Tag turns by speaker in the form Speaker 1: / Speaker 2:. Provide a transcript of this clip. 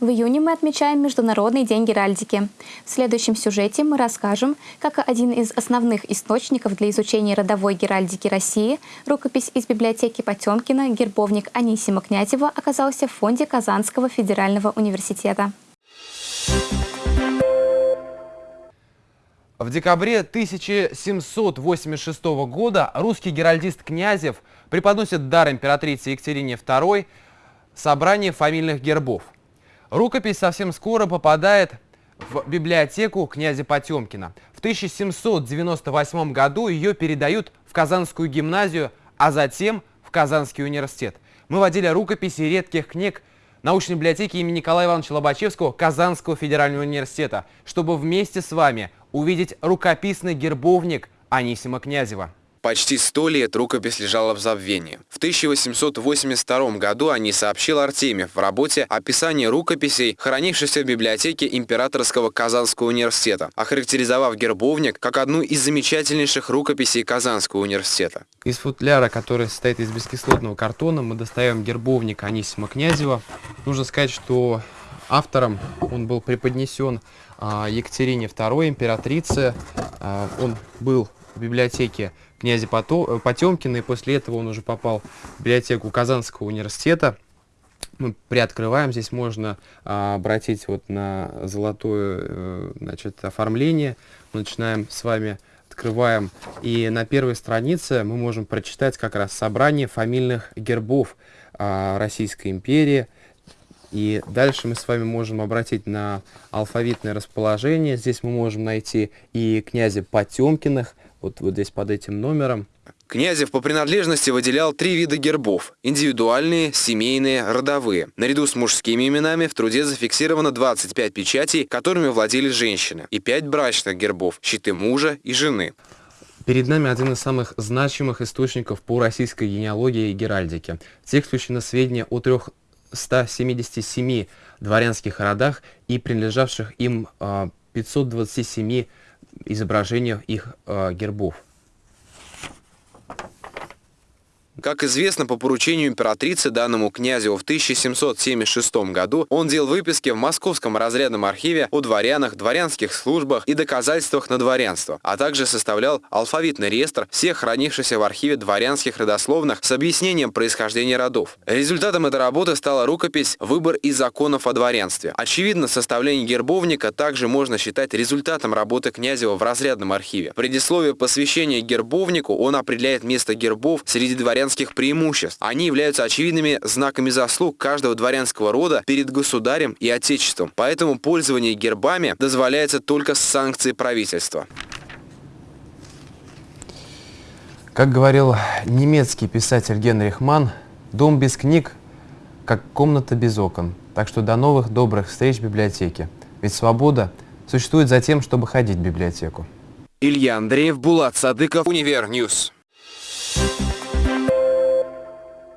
Speaker 1: В июне мы отмечаем Международный день геральдики. В следующем сюжете мы расскажем, как один из основных источников для изучения родовой геральдики России, рукопись из библиотеки Потемкина, гербовник Анисима Князева, оказался в фонде Казанского федерального университета.
Speaker 2: В декабре 1786 года русский геральдист Князев преподносит дар императрице Екатерине II собрание фамильных гербов – Рукопись совсем скоро попадает в библиотеку князя Потемкина. В 1798 году ее передают в Казанскую гимназию, а затем в Казанский университет. Мы водили рукописи редких книг научной библиотеки имени Николая Ивановича Лобачевского Казанского федерального университета, чтобы вместе с вами увидеть рукописный гербовник Анисима Князева.
Speaker 3: Почти сто лет рукопись лежала в забвении. В 1882 году они сообщил Артемьев в работе «Описание рукописей, хранившихся в библиотеке Императорского Казанского университета», охарактеризовав гербовник как одну из замечательнейших рукописей Казанского университета.
Speaker 2: Из футляра, который состоит из бескислотного картона, мы достаем гербовник Анисима Князева. Нужно сказать, что автором он был преподнесен а, Екатерине II, императрице. А, он был в библиотеке князя Потемкина, и после этого он уже попал в библиотеку Казанского университета. Мы приоткрываем, здесь можно а, обратить вот на золотое э, значит, оформление. Мы начинаем с вами, открываем, и на первой странице мы можем прочитать как раз собрание фамильных гербов а, Российской империи. И дальше мы с вами можем обратить на алфавитное расположение. Здесь мы можем найти и князя Потемкиных, вот, вот здесь под этим номером.
Speaker 3: Князев по принадлежности выделял три вида гербов – индивидуальные, семейные, родовые. Наряду с мужскими именами в труде зафиксировано 25 печатей, которыми владели женщины, и 5 брачных гербов – щиты мужа и жены.
Speaker 2: Перед нами один из самых значимых источников по российской генеалогии и геральдике. В текст включено сведения о 377 дворянских родах и принадлежавших им 527 а, изображениях их э, гербов.
Speaker 3: Как известно, по поручению императрицы данному князю в 1776 году он делал выписки в Московском разрядном архиве о дворянах, дворянских службах и доказательствах на дворянство, а также составлял алфавитный реестр всех хранившихся в архиве дворянских родословных с объяснением происхождения родов. Результатом этой работы стала рукопись «Выбор из законов о дворянстве». Очевидно, составление гербовника также можно считать результатом работы Князева в разрядном архиве. В предисловии посвящения гербовнику он определяет место гербов среди дворян дворянских преимуществ. Они являются очевидными знаками заслуг каждого дворянского рода перед государем и отечеством. Поэтому пользование гербами дозволяется только с санкцией правительства.
Speaker 2: Как говорил немецкий писатель Генрих Манн, дом без книг, как комната без окон. Так что до новых добрых встреч в библиотеке. Ведь свобода существует за тем, чтобы ходить в библиотеку.
Speaker 3: Илья Андреев, Булат Садыков, Univer News. News.